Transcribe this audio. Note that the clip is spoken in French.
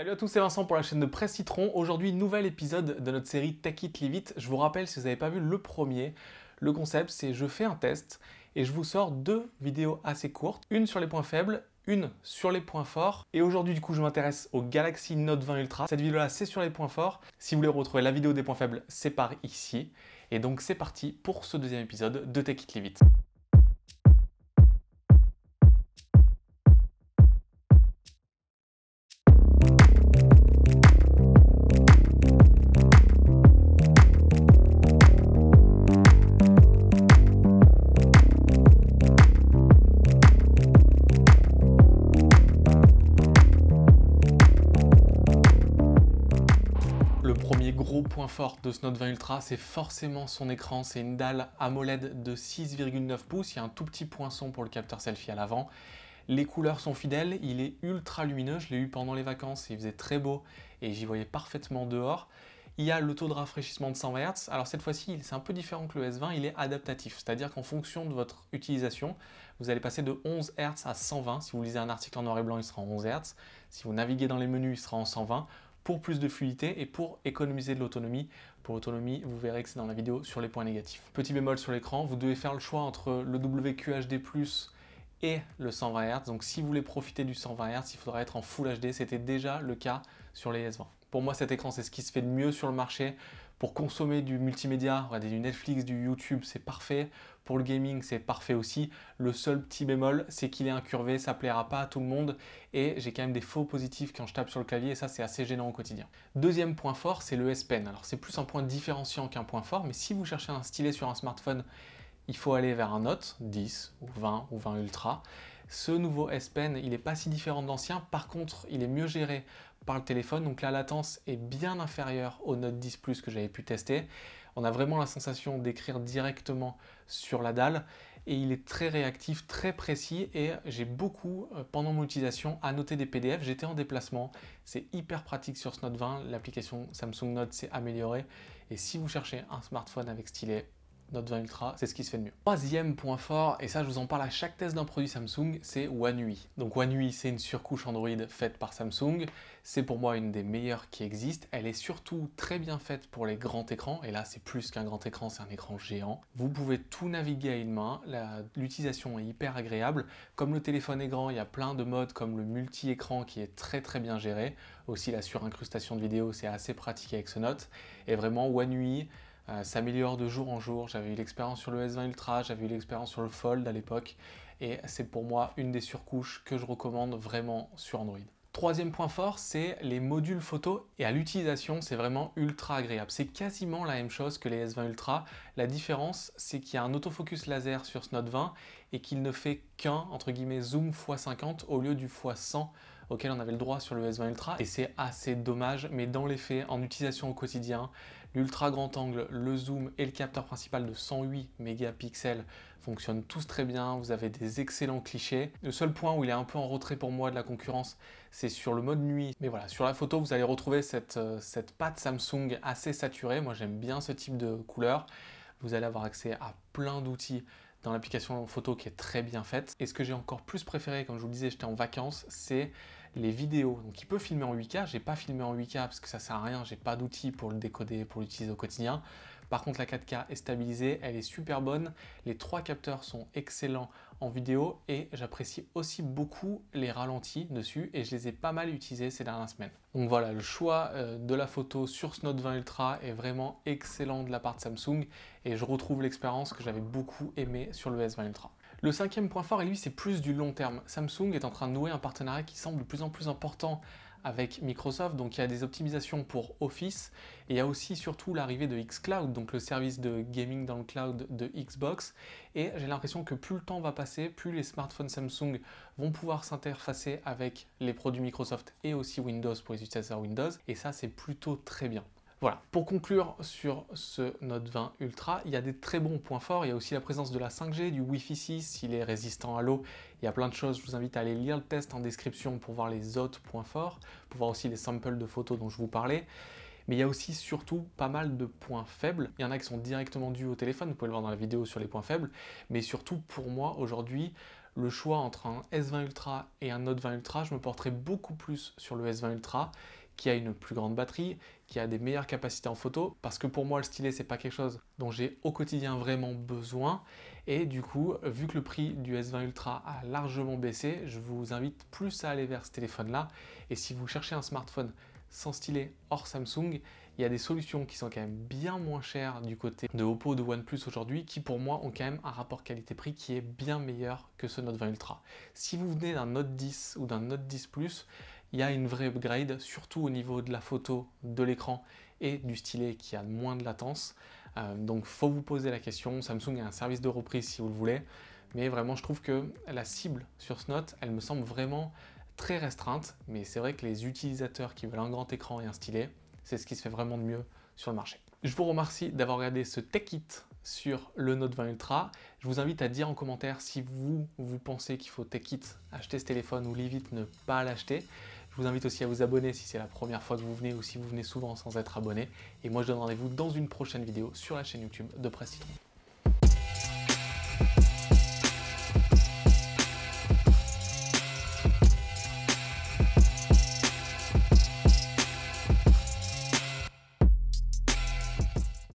Salut à tous, c'est Vincent pour la chaîne de Presse Citron. Aujourd'hui, nouvel épisode de notre série Take It Leave It. Je vous rappelle, si vous n'avez pas vu le premier, le concept c'est je fais un test et je vous sors deux vidéos assez courtes, une sur les points faibles, une sur les points forts. Et aujourd'hui, du coup, je m'intéresse au Galaxy Note 20 Ultra. Cette vidéo-là, c'est sur les points forts. Si vous voulez retrouver la vidéo des points faibles, c'est par ici. Et donc, c'est parti pour ce deuxième épisode de Take It Leave It. Gros point fort de ce Note 20 Ultra, c'est forcément son écran. C'est une dalle AMOLED de 6,9 pouces. Il y a un tout petit poinçon pour le capteur selfie à l'avant. Les couleurs sont fidèles, il est ultra lumineux. Je l'ai eu pendant les vacances, il faisait très beau et j'y voyais parfaitement dehors. Il y a le taux de rafraîchissement de 120 Hz. Alors cette fois-ci, c'est un peu différent que le S20, il est adaptatif. C'est-à-dire qu'en fonction de votre utilisation, vous allez passer de 11 Hz à 120. Si vous lisez un article en noir et blanc, il sera en 11 Hz. Si vous naviguez dans les menus, il sera en 120 pour plus de fluidité et pour économiser de l'autonomie. Pour l'autonomie, vous verrez que c'est dans la vidéo sur les points négatifs. Petit bémol sur l'écran, vous devez faire le choix entre le WQHD+, et le 120 Hz. Donc si vous voulez profiter du 120 Hz, il faudra être en Full HD. C'était déjà le cas sur les S20. Pour moi, cet écran, c'est ce qui se fait de mieux sur le marché. Pour consommer du multimédia, du Netflix, du YouTube, c'est parfait. Pour le gaming, c'est parfait aussi. Le seul petit bémol, c'est qu'il est incurvé, ça plaira pas à tout le monde et j'ai quand même des faux positifs quand je tape sur le clavier et ça, c'est assez gênant au quotidien. Deuxième point fort, c'est le S Pen. Alors, c'est plus un point différenciant qu'un point fort, mais si vous cherchez un stylet sur un smartphone, il faut aller vers un Note 10 ou 20 ou 20 Ultra. Ce nouveau S Pen, il n'est pas si différent de l'ancien. Par contre, il est mieux géré par le téléphone. Donc la latence est bien inférieure au Note 10 Plus que j'avais pu tester. On a vraiment la sensation d'écrire directement sur la dalle et il est très réactif, très précis et j'ai beaucoup, euh, pendant mon utilisation, annoté des PDF. J'étais en déplacement, c'est hyper pratique sur ce Note 20, l'application Samsung Note s'est améliorée et si vous cherchez un smartphone avec stylet, Note 20 Ultra, c'est ce qui se fait de mieux. Troisième point fort, et ça je vous en parle à chaque test d'un produit Samsung, c'est One UI. Donc One UI, c'est une surcouche Android faite par Samsung. C'est pour moi une des meilleures qui existent. Elle est surtout très bien faite pour les grands écrans, et là c'est plus qu'un grand écran, c'est un écran géant. Vous pouvez tout naviguer à une main, l'utilisation est hyper agréable. Comme le téléphone est grand, il y a plein de modes comme le multi-écran qui est très très bien géré. Aussi la surincrustation de vidéo, c'est assez pratique avec ce Note. Et vraiment One UI, s'améliore de jour en jour. J'avais eu l'expérience sur le S20 Ultra, j'avais eu l'expérience sur le Fold à l'époque, et c'est pour moi une des surcouches que je recommande vraiment sur Android. Troisième point fort, c'est les modules photo et à l'utilisation, c'est vraiment ultra agréable. C'est quasiment la même chose que les S20 Ultra. La différence, c'est qu'il y a un autofocus laser sur ce Note 20 et qu'il ne fait qu'un, entre guillemets, zoom x50 au lieu du x100 auquel on avait le droit sur le S20 Ultra et c'est assez dommage mais dans les faits, en utilisation au quotidien, l'ultra grand angle, le zoom et le capteur principal de 108 mégapixels fonctionnent tous très bien, vous avez des excellents clichés. Le seul point où il est un peu en retrait pour moi de la concurrence, c'est sur le mode nuit. Mais voilà, sur la photo, vous allez retrouver cette, euh, cette patte Samsung assez saturée. Moi, j'aime bien ce type de couleur. Vous allez avoir accès à plein d'outils dans l'application photo qui est très bien faite. Et ce que j'ai encore plus préféré, comme je vous le disais, j'étais en vacances, c'est les vidéos. Donc il peut filmer en 8K, j'ai pas filmé en 8K parce que ça sert à rien, j'ai pas d'outils pour le décoder, pour l'utiliser au quotidien. Par contre la 4K est stabilisée, elle est super bonne, les trois capteurs sont excellents en vidéo et j'apprécie aussi beaucoup les ralentis dessus et je les ai pas mal utilisés ces dernières semaines. Donc voilà, le choix euh, de la photo sur ce Note 20 Ultra est vraiment excellent de la part de Samsung et je retrouve l'expérience que j'avais beaucoup aimé sur le S20 Ultra. Le cinquième point fort, et lui, c'est plus du long terme. Samsung est en train de nouer un partenariat qui semble de plus en plus important avec Microsoft, donc il y a des optimisations pour Office, et il y a aussi surtout l'arrivée de xCloud, donc le service de gaming dans le cloud de Xbox, et j'ai l'impression que plus le temps va passer, plus les smartphones Samsung vont pouvoir s'interfacer avec les produits Microsoft et aussi Windows pour les utilisateurs Windows, et ça c'est plutôt très bien. Voilà, pour conclure sur ce Note 20 Ultra, il y a des très bons points forts, il y a aussi la présence de la 5G, du Wi-Fi 6, il est résistant à l'eau, il y a plein de choses, je vous invite à aller lire le test en description pour voir les autres points forts, pour voir aussi les samples de photos dont je vous parlais. Mais il y a aussi surtout pas mal de points faibles. Il y en a qui sont directement dus au téléphone, vous pouvez le voir dans la vidéo sur les points faibles. Mais surtout pour moi aujourd'hui, le choix entre un S20 Ultra et un Note 20 Ultra, je me porterai beaucoup plus sur le S20 Ultra qui a une plus grande batterie, qui a des meilleures capacités en photo, parce que pour moi le stylet c'est pas quelque chose dont j'ai au quotidien vraiment besoin, et du coup, vu que le prix du S20 Ultra a largement baissé, je vous invite plus à aller vers ce téléphone-là, et si vous cherchez un smartphone sans stylet hors Samsung, il y a des solutions qui sont quand même bien moins chères du côté de Oppo, de OnePlus aujourd'hui, qui pour moi ont quand même un rapport qualité-prix qui est bien meilleur que ce Note 20 Ultra. Si vous venez d'un Note 10 ou d'un Note 10 Plus, il y a une vraie upgrade, surtout au niveau de la photo, de l'écran et du stylet qui a moins de latence. Euh, donc faut vous poser la question, Samsung a un service de reprise si vous le voulez, mais vraiment je trouve que la cible sur ce Note, elle me semble vraiment très restreinte, mais c'est vrai que les utilisateurs qui veulent un grand écran et un stylet, c'est ce qui se fait vraiment de mieux sur le marché. Je vous remercie d'avoir regardé ce Tech Kit sur le Note 20 Ultra. Je vous invite à dire en commentaire si vous, vous pensez qu'il faut Tech Kit acheter ce téléphone ou vite ne pas l'acheter. Vous invite aussi à vous abonner si c'est la première fois que vous venez ou si vous venez souvent sans être abonné. Et moi je donne rendez-vous dans une prochaine vidéo sur la chaîne YouTube de Presse.